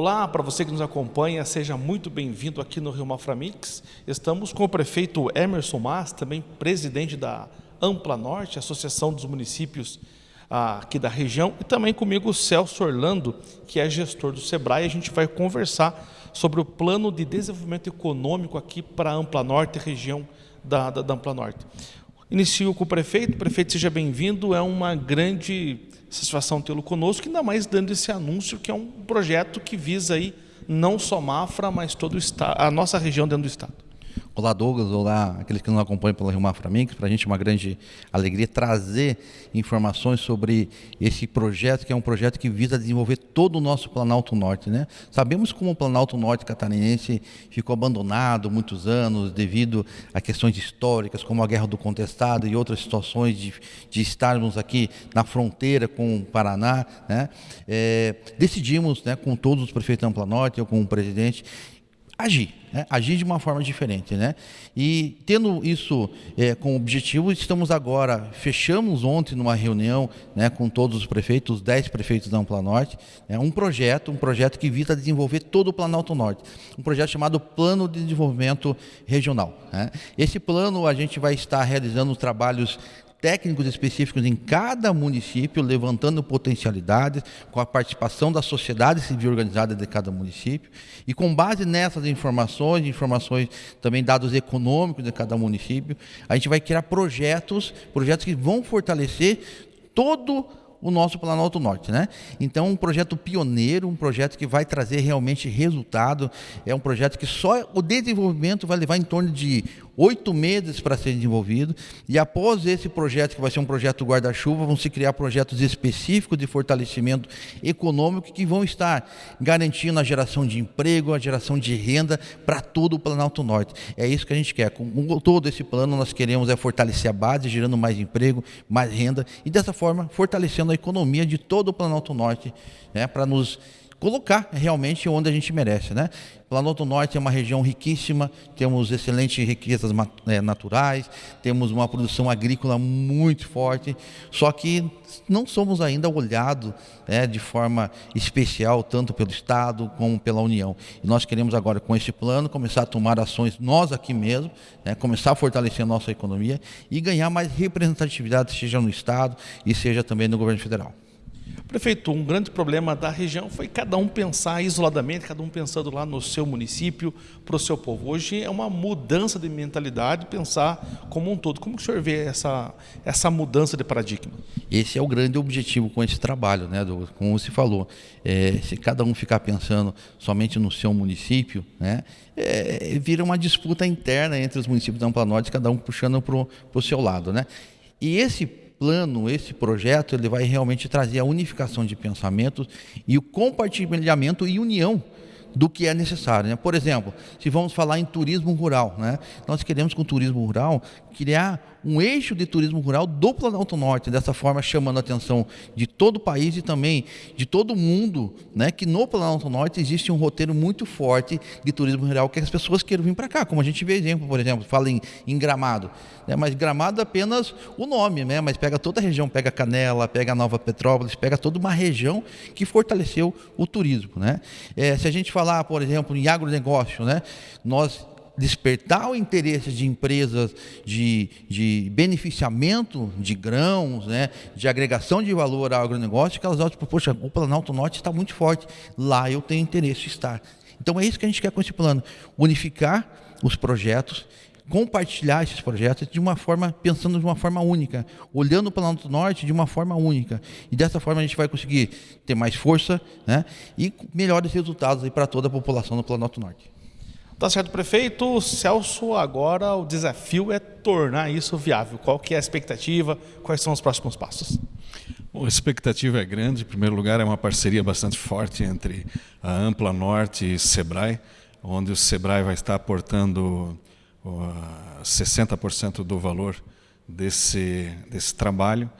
Olá, para você que nos acompanha, seja muito bem-vindo aqui no Rio Maframix. Estamos com o prefeito Emerson Mas, também presidente da Ampla Norte, Associação dos Municípios ah, aqui da região, e também comigo o Celso Orlando, que é gestor do SEBRAE. A gente vai conversar sobre o plano de desenvolvimento econômico aqui para a Ampla Norte, região da, da, da Ampla Norte. Inicio com o prefeito. Prefeito, seja bem-vindo. É uma grande satisfação tê-lo conosco, ainda mais dando esse anúncio que é um projeto que visa aí não só Mafra, mas todo o a nossa região dentro do estado. Olá Douglas, olá aqueles que nos acompanham pela Rio Mafra Mix. Para a gente é uma grande alegria trazer informações sobre esse projeto, que é um projeto que visa desenvolver todo o nosso Planalto Norte. Né? Sabemos como o Planalto Norte catarinense ficou abandonado muitos anos devido a questões históricas, como a Guerra do Contestado e outras situações de, de estarmos aqui na fronteira com o Paraná. Né? É, decidimos, né, com todos os prefeitos da Ampla Norte, com o presidente, agir, né? agir de uma forma diferente. Né? E tendo isso é, com objetivo, estamos agora, fechamos ontem numa reunião né, com todos os prefeitos, os 10 prefeitos da Ampla Norte, né, um projeto, um projeto que visa desenvolver todo o Planalto Norte, um projeto chamado Plano de Desenvolvimento Regional. Né? Esse plano a gente vai estar realizando trabalhos técnicos específicos em cada município, levantando potencialidades, com a participação da sociedade civil organizada de cada município. E com base nessas informações, informações também dados econômicos de cada município, a gente vai criar projetos, projetos que vão fortalecer todo o nosso Planalto Norte, né? Então, um projeto pioneiro, um projeto que vai trazer realmente resultado, é um projeto que só o desenvolvimento vai levar em torno de oito meses para ser desenvolvido. E após esse projeto, que vai ser um projeto guarda-chuva, vão se criar projetos específicos de fortalecimento econômico que vão estar garantindo a geração de emprego, a geração de renda para todo o Planalto Norte. É isso que a gente quer. Com todo esse plano, nós queremos é fortalecer a base, gerando mais emprego, mais renda e dessa forma fortalecendo a economia de todo o Planalto Norte, né, para nos colocar realmente onde a gente merece. Né? Planalto Norte é uma região riquíssima, temos excelentes riquezas é, naturais, temos uma produção agrícola muito forte, só que não somos ainda olhados né, de forma especial, tanto pelo Estado como pela União. E nós queremos agora, com esse plano, começar a tomar ações nós aqui mesmo, né, começar a fortalecer a nossa economia e ganhar mais representatividade, seja no Estado e seja também no governo federal. Prefeito, um grande problema da região foi cada um pensar isoladamente, cada um pensando lá no seu município, para o seu povo. Hoje é uma mudança de mentalidade, pensar como um todo. Como o senhor vê essa, essa mudança de paradigma? Esse é o grande objetivo com esse trabalho, né? Como você falou, é, se cada um ficar pensando somente no seu município, né, é, vira uma disputa interna entre os municípios da Ampla Norte, cada um puxando para o seu lado. Né? E esse plano, esse projeto, ele vai realmente trazer a unificação de pensamentos e o compartilhamento e união do que é necessário. Né? Por exemplo, se vamos falar em turismo rural, né? nós queremos com o turismo rural criar um eixo de turismo rural do Planalto Norte, dessa forma chamando a atenção de todo o país e também de todo o mundo, né, que no Planalto Norte existe um roteiro muito forte de turismo rural que as pessoas queiram vir para cá, como a gente vê exemplo, por exemplo, fala em, em Gramado, né, mas Gramado é apenas o nome, né, mas pega toda a região, pega Canela, pega Nova Petrópolis, pega toda uma região que fortaleceu o turismo, né. É, se a gente falar, por exemplo, em agronegócio, né, nós despertar o interesse de empresas de, de beneficiamento de grãos, né, de agregação de valor ao agronegócio, que elas olham, tipo, poxa, o Planalto Norte está muito forte, lá eu tenho interesse em estar. Então é isso que a gente quer com esse plano, unificar os projetos, compartilhar esses projetos de uma forma, pensando de uma forma única, olhando o Planalto Norte de uma forma única. E dessa forma a gente vai conseguir ter mais força né, e melhores resultados para toda a população do Planalto Norte. Tá certo, prefeito. Celso, agora o desafio é tornar isso viável. Qual que é a expectativa? Quais são os próximos passos? Bom, a expectativa é grande. Em primeiro lugar, é uma parceria bastante forte entre a Ampla Norte e Sebrae, onde o Sebrae vai estar aportando uh, 60% do valor desse, desse trabalho.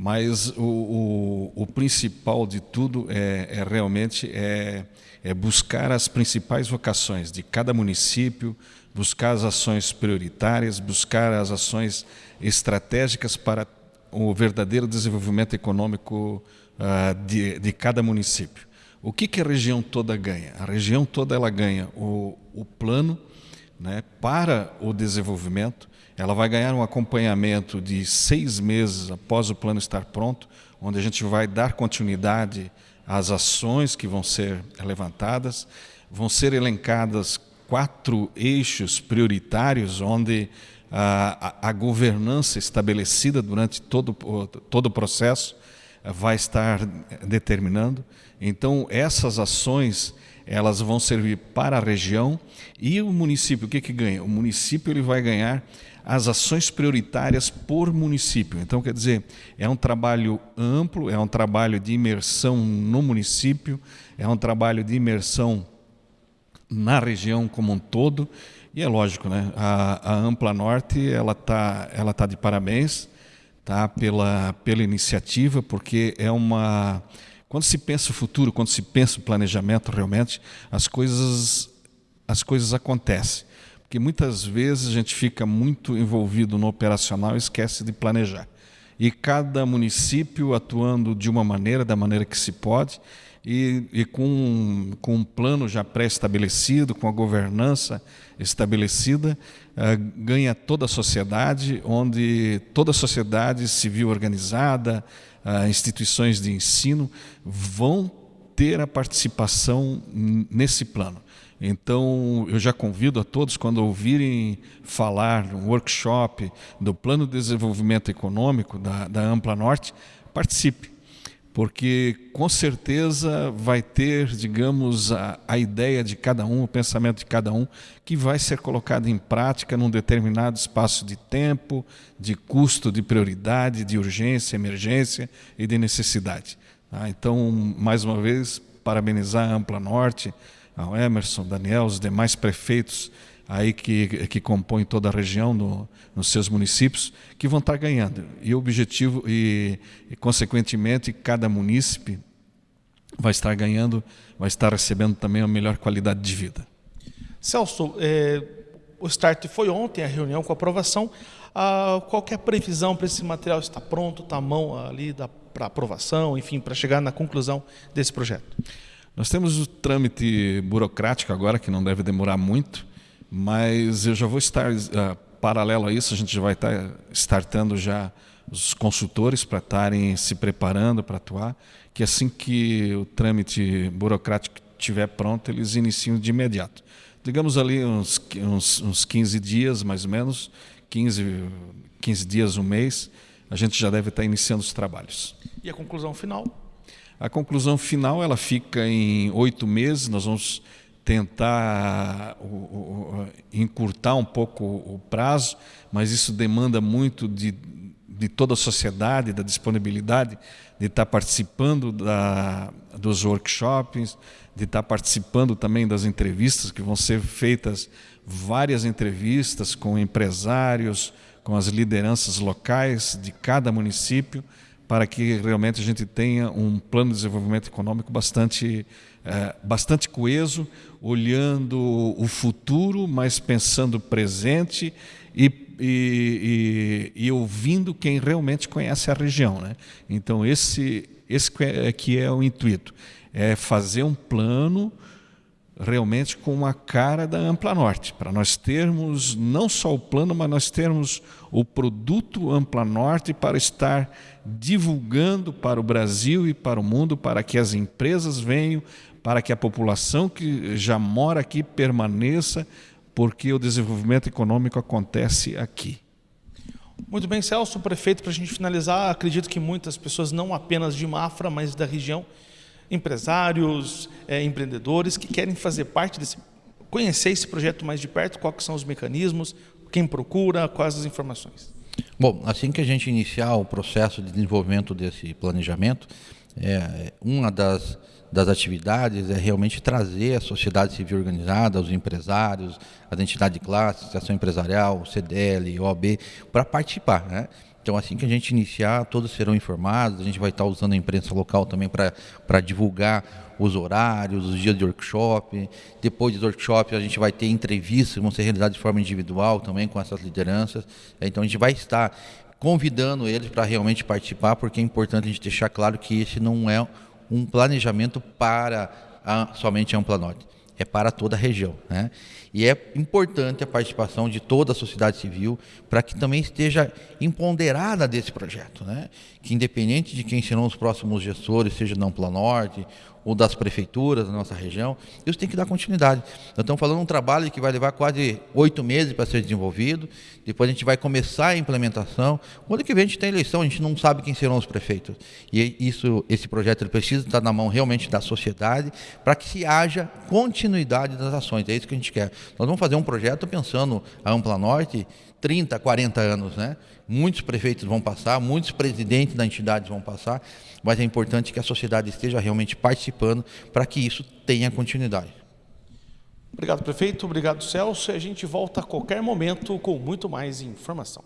Mas o, o, o principal de tudo é, é realmente é, é buscar as principais vocações de cada município, buscar as ações prioritárias, buscar as ações estratégicas para o verdadeiro desenvolvimento econômico uh, de, de cada município. O que, que a região toda ganha? A região toda ela ganha o, o plano né, para o desenvolvimento, ela vai ganhar um acompanhamento de seis meses após o plano estar pronto, onde a gente vai dar continuidade às ações que vão ser levantadas, vão ser elencadas quatro eixos prioritários onde a, a, a governança estabelecida durante todo, todo o processo vai estar determinando. Então, essas ações elas vão servir para a região e o município, o que, que ganha? O município ele vai ganhar as ações prioritárias por município. Então, quer dizer, é um trabalho amplo, é um trabalho de imersão no município, é um trabalho de imersão na região como um todo. E é lógico, né? A, a Ampla Norte ela tá, ela tá de parabéns, tá? Pela pela iniciativa, porque é uma quando se pensa o futuro, quando se pensa o planejamento, realmente as coisas as coisas acontecem. Porque muitas vezes a gente fica muito envolvido no operacional e esquece de planejar. E cada município atuando de uma maneira, da maneira que se pode, e, e com, com um plano já pré-estabelecido, com a governança estabelecida, uh, ganha toda a sociedade, onde toda a sociedade civil organizada, instituições de ensino, vão ter a participação nesse plano. Então, eu já convido a todos, quando ouvirem falar no workshop do Plano de Desenvolvimento Econômico da, da Ampla Norte, participe, porque com certeza vai ter, digamos, a, a ideia de cada um, o pensamento de cada um, que vai ser colocado em prática num determinado espaço de tempo, de custo, de prioridade, de urgência, emergência e de necessidade. Tá? Então, mais uma vez, parabenizar a Ampla Norte, ao Emerson, Daniel, os demais prefeitos aí que, que compõem toda a região no, nos seus municípios, que vão estar ganhando. E o objetivo, e, e consequentemente, cada munícipe vai estar ganhando, vai estar recebendo também a melhor qualidade de vida. Celso, é, o start foi ontem, a reunião com a aprovação. Ah, qual é a previsão para esse material estar pronto, está à mão ali para aprovação, enfim, para chegar na conclusão desse projeto? Nós temos o trâmite burocrático agora, que não deve demorar muito, mas eu já vou estar, uh, paralelo a isso, a gente já vai estar startando já os consultores para estarem se preparando para atuar, que assim que o trâmite burocrático estiver pronto, eles iniciam de imediato. Digamos ali uns, uns, uns 15 dias, mais ou menos, 15, 15 dias, um mês, a gente já deve estar iniciando os trabalhos. E a conclusão final? A conclusão final ela fica em oito meses. Nós vamos tentar encurtar um pouco o prazo, mas isso demanda muito de, de toda a sociedade, da disponibilidade de estar participando da, dos workshops, de estar participando também das entrevistas que vão ser feitas várias entrevistas com empresários, com as lideranças locais de cada município para que realmente a gente tenha um plano de desenvolvimento econômico bastante, é, bastante coeso, olhando o futuro, mas pensando o presente e, e, e, e, ouvindo quem realmente conhece a região. Né? Então, esse, esse é, que é o intuito, é fazer um plano realmente com a cara da Ampla Norte, para nós termos não só o plano, mas nós termos o produto Ampla Norte para estar divulgando para o Brasil e para o mundo, para que as empresas venham, para que a população que já mora aqui permaneça, porque o desenvolvimento econômico acontece aqui. Muito bem, Celso, prefeito, para a gente finalizar, acredito que muitas pessoas, não apenas de Mafra, mas da região, empresários, é, empreendedores que querem fazer parte desse, conhecer esse projeto mais de perto, quais são os mecanismos, quem procura, quais as informações. Bom, assim que a gente iniciar o processo de desenvolvimento desse planejamento, é, uma das, das atividades é realmente trazer a sociedade civil organizada, os empresários, as entidades de classe, Associação Empresarial, CDL, OAB, para participar. Né? Então, assim que a gente iniciar, todos serão informados. A gente vai estar usando a imprensa local também para divulgar os horários, os dias de workshop. Depois dos workshops, a gente vai ter entrevistas vão ser realizadas de forma individual também com essas lideranças. Então, a gente vai estar convidando eles para realmente participar, porque é importante a gente deixar claro que esse não é um planejamento para a, somente a Ampla Norte é para toda a região. Né? E é importante a participação de toda a sociedade civil para que também esteja empoderada desse projeto. Né? Que independente de quem serão os próximos gestores, seja na Ampla Norte ou das prefeituras da nossa região, isso tem que dar continuidade. Nós estamos falando de um trabalho que vai levar quase oito meses para ser desenvolvido, depois a gente vai começar a implementação. Quando que vem a gente tem eleição, a gente não sabe quem serão os prefeitos. E isso, esse projeto ele precisa estar na mão realmente da sociedade para que se haja continuidade das ações. É isso que a gente quer. Nós vamos fazer um projeto pensando a Ampla Norte 30, 40 anos, né? Muitos prefeitos vão passar, muitos presidentes da entidade vão passar, mas é importante que a sociedade esteja realmente participando para que isso tenha continuidade. Obrigado, prefeito. Obrigado, Celso. E a gente volta a qualquer momento com muito mais informação.